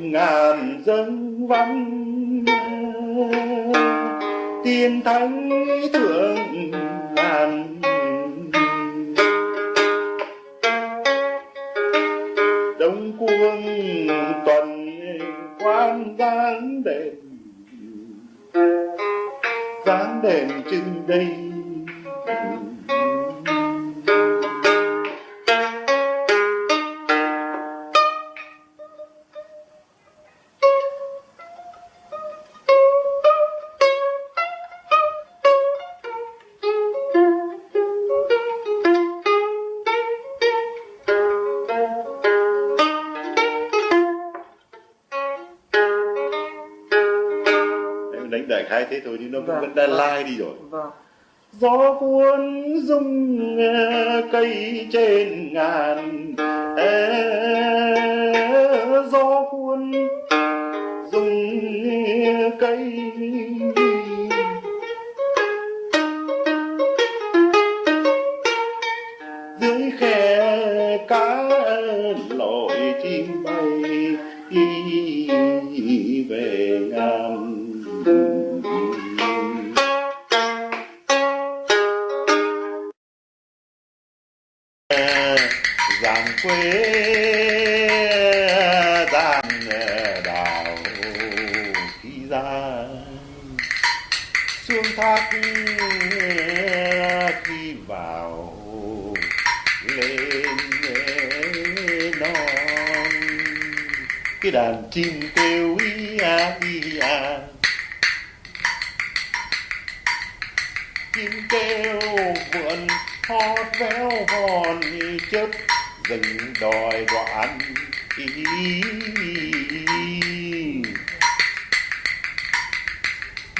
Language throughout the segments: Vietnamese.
ngàn dân văn. Tiên thánh thượng ngàn đông quân tuần quan giáng đền. Giáng đền trên đây. Đại khái thế thôi nhưng nó Vâng, vẫn đã vâng. lai đi rồi. Vâng. Gió cuốn rung cây trên ngàn. Ê, gió cuốn rung cây dưới khe cá lội chim bay đi về ngàn quê gian đào khi ra. Xuống thác khi vào lên non. Cái đàn chim kêu ý a ý a. Chim kêu vượn hót véo hòn chớp dừng đòi đoạn ý.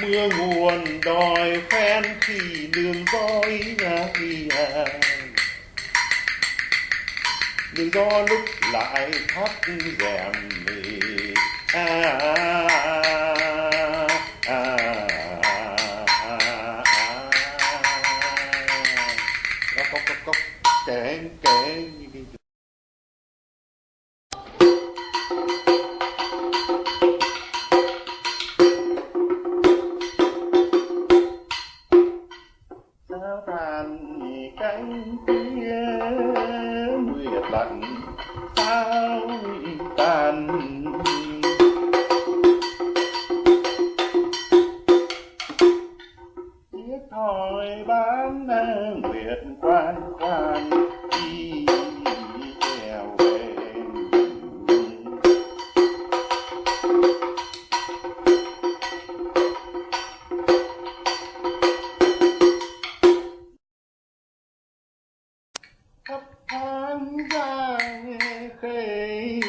Mưa nguồn đòi phen khi đường dõi nhà đi à đường lúc lại thắt rèm mì, à, à, à, à. à. Nguyệt lạnh sao tàn. Chiếc thỏi bán nguyệt quan quan. Thấp thoáng ra khê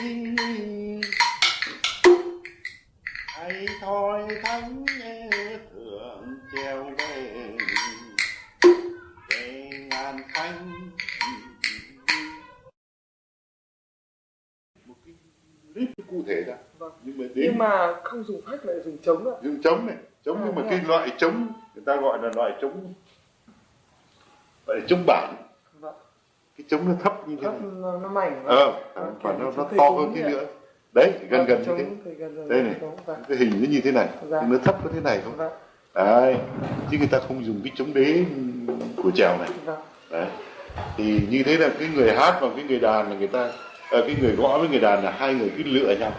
hay thôi thánh thượng treo về về ngàn thanh một cái clip cụ thể ra Vâng. nhưng mà đến nhưng mà không dùng phách lại dùng trống ạ dùng trống này trống À, nhưng mà cái à? loại trống người ta gọi là loại trống gọi là trống bản cái trống nó thấp như thế thấp này. nó, nó mảnh ờ và nó nó to hơn ạ. nữa. Đấy gần gần như thế đây này vâng. cái hình nó như thế này. Dạ. nó thấp có thế này thôi vâng. Đấy chứ người ta không dùng cái trống đế của trèo này. Vâng. Đấy thì như thế là cái người hát và cái người đàn là người ta ờ, cái người gõ với người đàn là hai người cứ lựa nhau.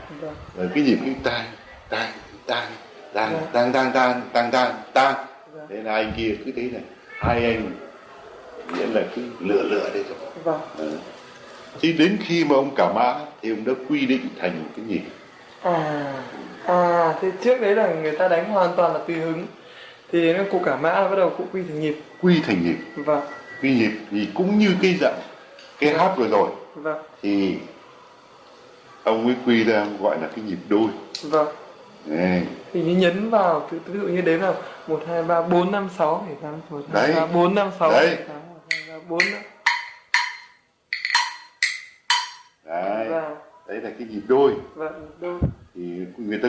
Rồi cái nhịp cái tang tang tang tang Dạ. tang tang tang tang tang tang Dạ. thế là anh kia cứ thế này. Hai anh nghĩa là cứ lựa lựa đây thôi. Vâng. Ờ. Thì đến khi mà ông cả mã thì ông đã quy định thành một cái nhịp. À à thế trước đấy là người ta đánh hoàn toàn là tùy hứng. Thì đến cụ cả mã bắt đầu cụ quy thành nhịp. Quy thành nhịp. Vâng. Quy nhịp thì cũng như cái dạng cái hát vừa rồi. Vâng. Thì ông ấy quy ra gọi là cái nhịp đôi. Vâng. Đấy. thì như nhấn vào ví dụ như đếm là một hai ba bốn năm sáu bảy tám một hai Đấy. ba bốn năm sáu Đấy. Bốn năm Đấy. và đấy là cái nhịp đôi. Vâng đôi. Thì người ta